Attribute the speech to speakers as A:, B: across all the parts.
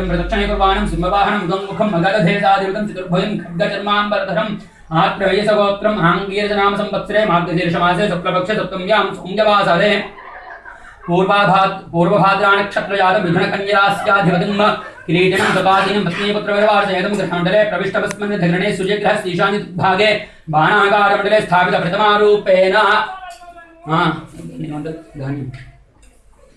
A: एवं प्रदक्षिणे कुर्वाणं सिंहवाहनं मुखं मगधधेसादिवृतं चतुर्भुजं खड्गचर्माम्बरधरम् आत्रवेशगोत्रम् आङ्गीरजनाम संवत्सरे मार्गशीर्षमासे शुक्लपक्षे सप्तम्यां सौम्यवासरे पूर्वाभाद् पूर्वभाद्रानक्षत्रजातं मिथुनकन्यरास्याधिपतिम् किरीटिनं सपादिनं पत्नीपुत्रविरवार्चयतं गृहमण्डले प्रविष्टवस्मन् धगरणे सूर्यग्रहः ईशान्यभागे बाणाकारमण्डले स्थापितप्रथमारूपेण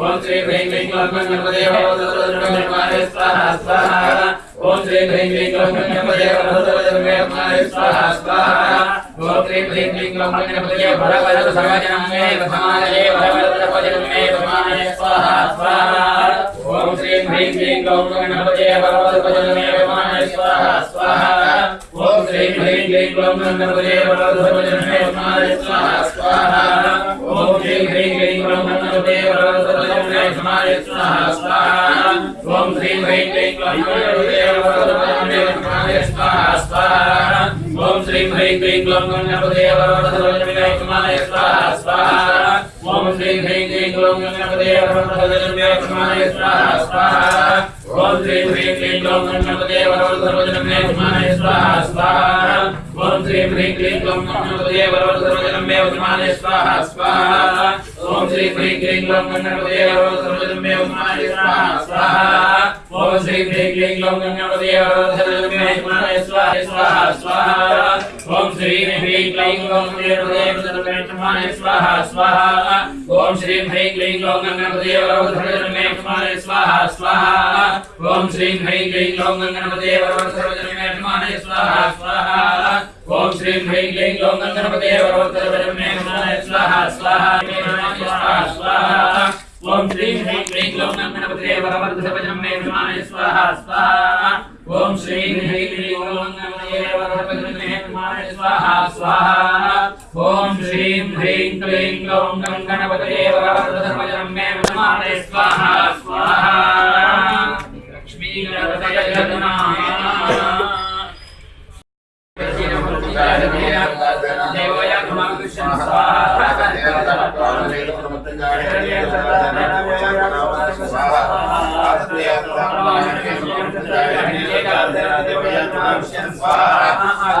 A: ओम श्री वेंकटे गणपते नमः स्वाहा स्वाहा। ओम श्री वेंकटे गणपते नमः स्वाहा स्वाहा। ओम श्री वेंकटे स्वाहा स्वाहा। ओम स्वाहा स्वाहा। स्वाहा स्वाहा। ओम ह्रीं क्लीं ह्रीं क्लीं स्वाहा ओम श्री ह्रीं क्लीं ओम श्री ह्रीं क्लीं स्वाहा स्वाहा ओम श्री ह्रीं क्लीं ग्लौं गणपते वरदध्वजनमे समाय स्वाहा स्वाहा ओम श्री ह्रीं क्लीं ग्लौं गणपते वरदध्वजनमे समाय स्वाहा स्वाहा ओम श्री ह्रीं क्लीं ग्लौं गणपते वरदध्वजनमे समाय स्वाहा स्वाहा ओम श्री ह्रीं क्लीं ग्लौं गणपते वरदध्वजनमे समाय स्वाहा स्वाहा ओम श्री ह्रीं क्लीं ग्लौं गणपते वरदध्वजनमे स्वाहा स्वाहा ओम श्री ह्रीं क्लीं गणपते वरदध्वजनमे स्वाहा। स्वाहा ओम श्री ह्रीं क्लीं गणपते वरदध्वजनमे स्वाहा स्वाहा ओम श्री ह्रीं क्लीं गणपते वरदध्वजनमे स्वाहा स्वाहा स्वाहा स्वाहा स्वाहा ओम श्री ह्रीं क्लीं गणपते वरदध्वजनमे स्वाहा स्वाहा स्वाहा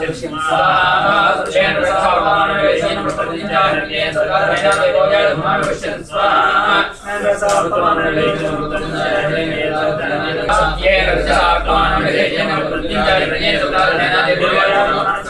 A: लक्ष्मी गणपतये नमः देवया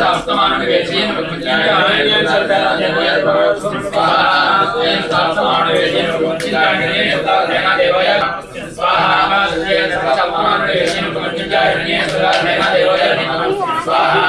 A: शास्तमानवेशेन वक्तुचिन्तायेन सर्वदायेन स्वाहा शास्तमानवेशेन वक्तुचिन्तायेन सर्वदायेन देवाय स्वाहा शास्तमानवेशेन वक्तुचिन्तायेन सर्वदायेन देवाय स्वाहा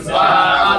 A: स्वाहा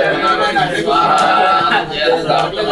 A: स्वाहा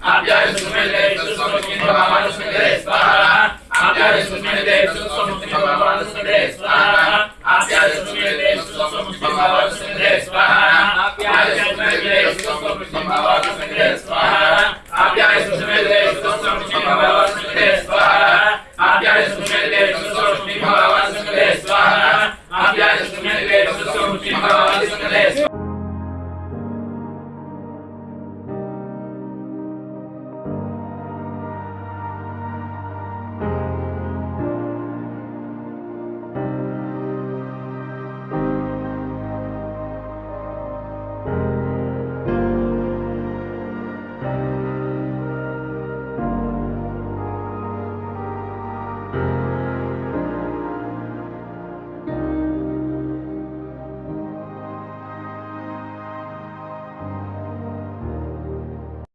A: I've got